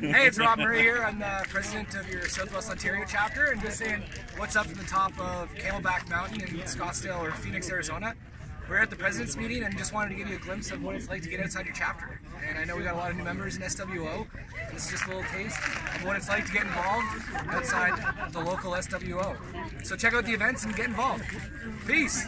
Hey, it's Rob Murray here. I'm the president of your Southwest Ontario chapter, and just saying what's up from the top of Camelback Mountain in Scottsdale or Phoenix, Arizona. We're at the president's meeting and just wanted to give you a glimpse of what it's like to get outside your chapter. And I know we got a lot of new members in SWO. This is just a little taste of what it's like to get involved outside the local SWO. So check out the events and get involved. Peace.